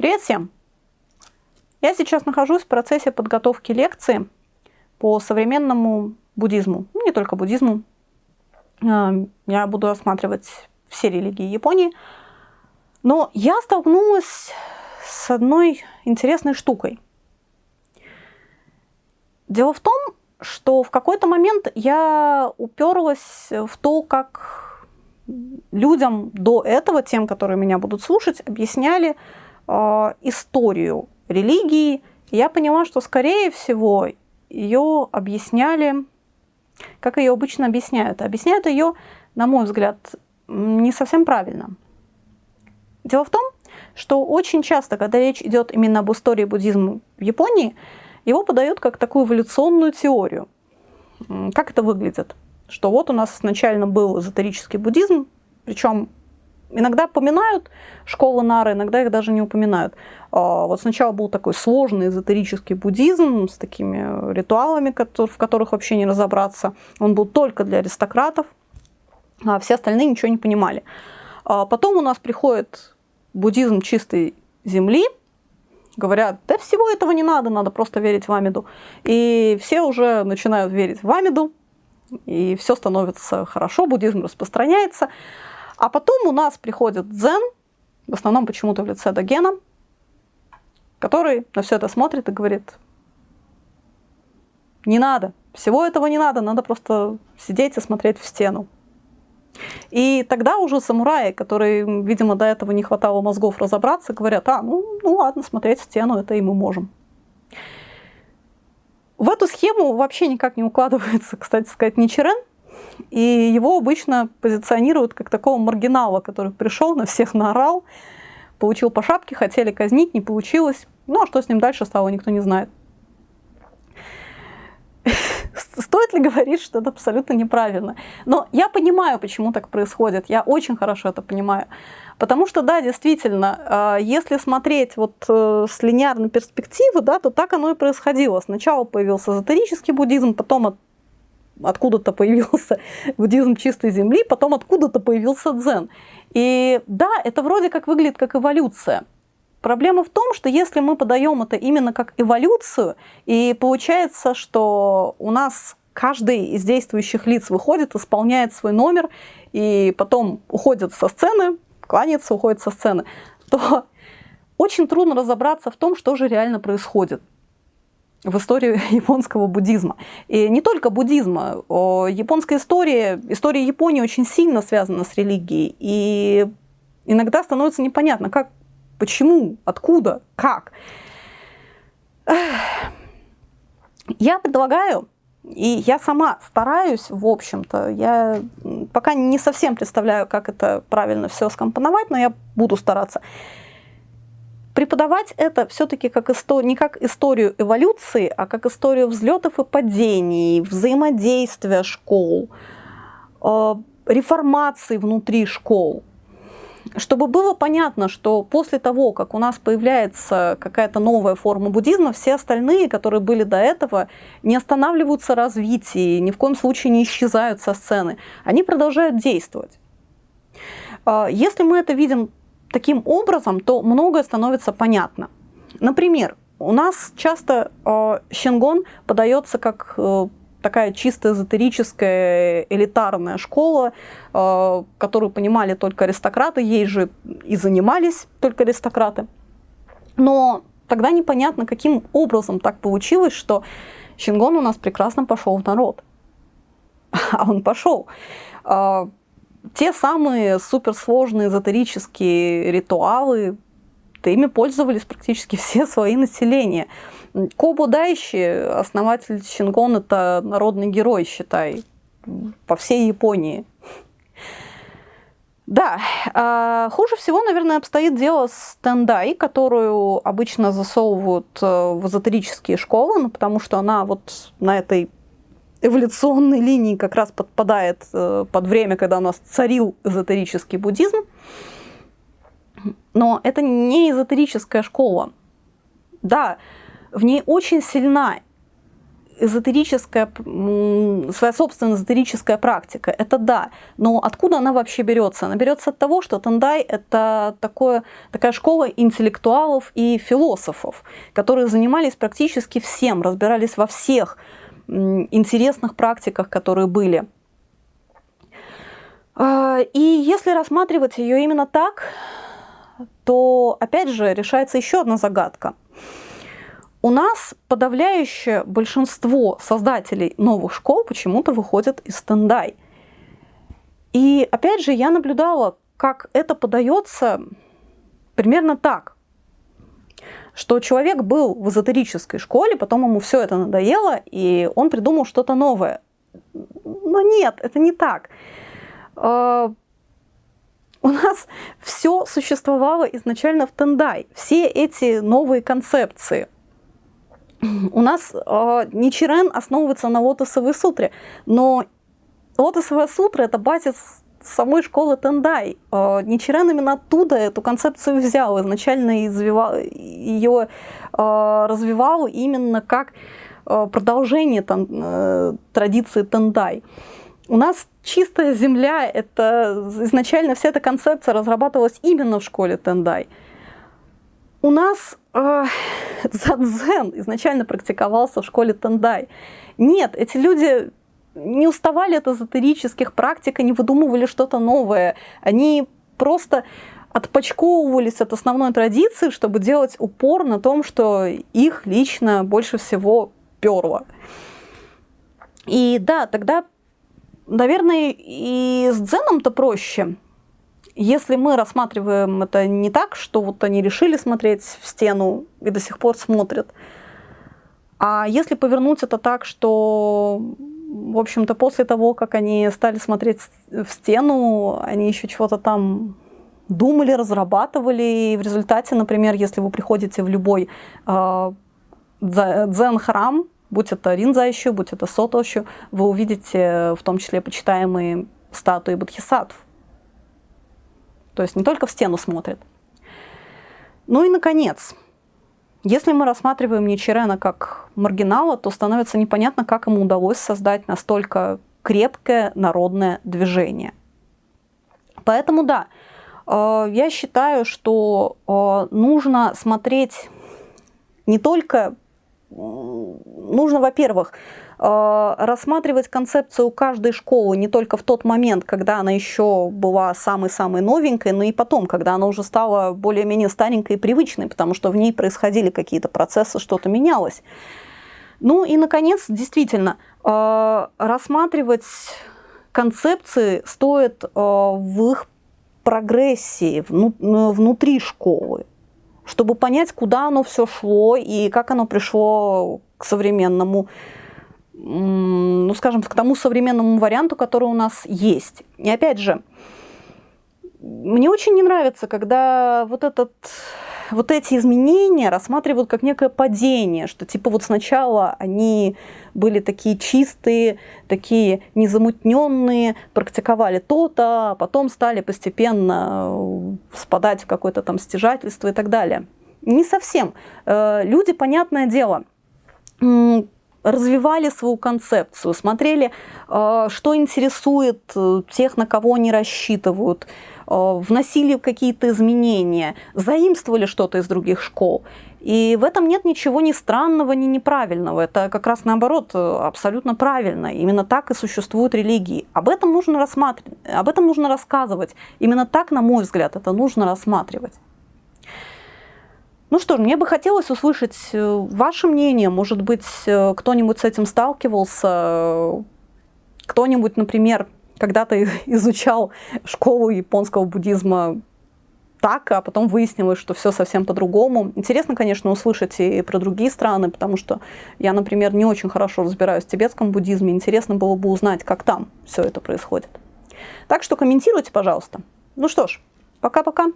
Привет всем! Я сейчас нахожусь в процессе подготовки лекции по современному буддизму, ну, не только буддизму. А, я буду рассматривать все религии Японии. Но я столкнулась с одной интересной штукой. Дело в том, что в какой-то момент я уперлась в то, как людям до этого, тем, которые меня будут слушать, объясняли э, историю религии, я поняла, что, скорее всего, ее объясняли, как ее обычно объясняют. Объясняют ее, на мой взгляд, не совсем правильно. Дело в том, что очень часто, когда речь идет именно об истории буддизма в Японии, его подают как такую эволюционную теорию. Как это выглядит? Что вот у нас изначально был эзотерический буддизм, причем Иногда поминают школы Нары, иногда их даже не упоминают. А, вот сначала был такой сложный эзотерический буддизм с такими ритуалами, в которых вообще не разобраться. Он был только для аристократов, а все остальные ничего не понимали. А потом у нас приходит буддизм чистой земли, говорят, да всего этого не надо, надо просто верить в Амиду. И все уже начинают верить в Амиду, и все становится хорошо, буддизм распространяется. А потом у нас приходит дзен, в основном почему-то в лице Догена, который на все это смотрит и говорит, не надо, всего этого не надо, надо просто сидеть и смотреть в стену. И тогда уже самураи, которые, видимо, до этого не хватало мозгов разобраться, говорят, а, ну, ну ладно, смотреть в стену, это и мы можем. В эту схему вообще никак не укладывается, кстати сказать, Ничерен, и его обычно позиционируют как такого маргинала, который пришел, на всех наорал, получил по шапке, хотели казнить, не получилось. Ну а что с ним дальше стало, никто не знает. Стоит ли говорить, что это абсолютно неправильно? Но я понимаю, почему так происходит. Я очень хорошо это понимаю. Потому что, да, действительно, а, если смотреть вот э, с линейной перспективы, да, то так оно и происходило. Сначала появился эзотерический буддизм, потом откуда-то появился буддизм чистой земли, потом откуда-то появился дзен. И да, это вроде как выглядит как эволюция. Проблема в том, что если мы подаем это именно как эволюцию, и получается, что у нас каждый из действующих лиц выходит, исполняет свой номер, и потом уходит со сцены, кланяется, уходит со сцены, то очень трудно разобраться в том, что же реально происходит в истории японского буддизма. И не только буддизма. Японская история, история Японии очень сильно связана с религией. И иногда становится непонятно, как, почему, откуда, как. Я предлагаю, и я сама стараюсь, в общем-то, я пока не совсем представляю, как это правильно все скомпоновать, но я буду стараться преподавать это все-таки как истор... не как историю эволюции, а как историю взлетов и падений, взаимодействия школ, э, реформации внутри школ. Чтобы было понятно, что после того, как у нас появляется какая-то новая форма буддизма, все остальные, которые были до этого, не останавливаются развитие, ни в коем случае не исчезают со сцены. Они продолжают действовать. Э, если мы это видим таким образом, то многое становится понятно. Например, у нас часто э, Щенгон подается как э, такая чисто эзотерическая элитарная школа, э, которую понимали только аристократы, ей же и занимались только аристократы. Но тогда непонятно, каким образом так получилось, что Щенгон у нас прекрасно пошел в народ. А он пошел. Те самые суперсложные эзотерические ритуалы, ими пользовались практически все свои населения. Кобу Дайши, основатель Шингон, это народный герой, считай, по всей Японии. Да, а хуже всего, наверное, обстоит дело с тендай, которую обычно засовывают э, в эзотерические школы, ну, потому что она вот на этой эволюционной линии как раз подпадает э, под время, когда у нас царил эзотерический буддизм. Но это не эзотерическая школа. Да, в ней очень сильна эзотерическая, своя собственная эзотерическая практика, это да. Но откуда она вообще берется? Она берется от того, что Тандай – это такое, такая школа интеллектуалов и философов, которые занимались практически всем, разбирались во всех интересных практиках, которые были. А, и если рассматривать ее именно так, то опять же решается еще одна загадка – у нас подавляющее большинство создателей новых школ почему-то выходят из Тендай. И опять же, я наблюдала, как это подается примерно так, что человек был в эзотерической школе, потом ему все это надоело, и он придумал что-то новое. Но нет, это не так. А, у нас все существовало изначально в Тендай. Все эти новые концепции – у нас э, Ничирен основывается на лотосовой сутре, но лотосовая сутра – это базис самой школы Тендай. Э, Ничирен именно оттуда эту концепцию взял, изначально извивал, ее э, развивал именно как э, продолжение там, э, традиции Тендай. У нас чистая земля, это изначально вся эта концепция разрабатывалась именно в школе Тендай. У нас э, дзен изначально практиковался в школе Тендай. Нет, эти люди не уставали от эзотерических практик, они выдумывали что-то новое. Они просто отпочковывались от основной традиции, чтобы делать упор на том, что их лично больше всего перло. И да, тогда, наверное, и с дзеном-то проще. Если мы рассматриваем это не так, что вот они решили смотреть в стену и до сих пор смотрят, а если повернуть это так, что, в общем-то, после того, как они стали смотреть в стену, они еще чего-то там думали, разрабатывали, и в результате, например, если вы приходите в любой э, дзен-храм, будь это Ринза будь это Сотоши, вы увидите в том числе почитаемые статуи бодхисаттв. То есть не только в стену смотрит. Ну и, наконец, если мы рассматриваем Ничерена как маргинала, то становится непонятно, как ему удалось создать настолько крепкое народное движение. Поэтому да, э, я считаю, что э, нужно смотреть не только, нужно, во-первых, Э, рассматривать концепцию каждой школы не только в тот момент, когда она еще была самой-самой новенькой, но и потом, когда она уже стала более-менее старенькой и привычной, потому что в ней происходили какие-то процессы, что-то менялось. Ну и, наконец, действительно, э, рассматривать концепции стоит э, в их прогрессии внутри школы, чтобы понять, куда оно все шло и как оно пришло к современному ну, скажем, к тому современному варианту, который у нас есть. И опять же, мне очень не нравится, когда вот, этот, вот эти изменения рассматривают как некое падение, что типа вот сначала они были такие чистые, такие незамутненные, практиковали то-то, а потом стали постепенно спадать в какое-то там стяжательство и так далее. Не совсем. Э, люди, понятное дело, развивали свою концепцию, смотрели, э, что интересует э, тех, на кого они рассчитывают, э, вносили какие-то изменения, заимствовали что-то из других школ. И в этом нет ничего ни странного, ни неправильного. Это как раз наоборот абсолютно правильно. Именно так и существуют религии. Об этом нужно рассматривать, об этом нужно рассказывать. Именно так, на мой взгляд, это нужно рассматривать. Ну что ж, мне бы хотелось услышать э, ваше мнение. Может быть, э, кто-нибудь с этим сталкивался, кто-нибудь, например, когда-то изучал школу японского буддизма так, а потом выяснилось, что все совсем по-другому. Интересно, конечно, услышать и про другие страны, потому что я, например, не очень хорошо разбираюсь в тибетском буддизме. Интересно было бы узнать, как там все это происходит. Так что комментируйте, пожалуйста. Ну что ж, пока-пока.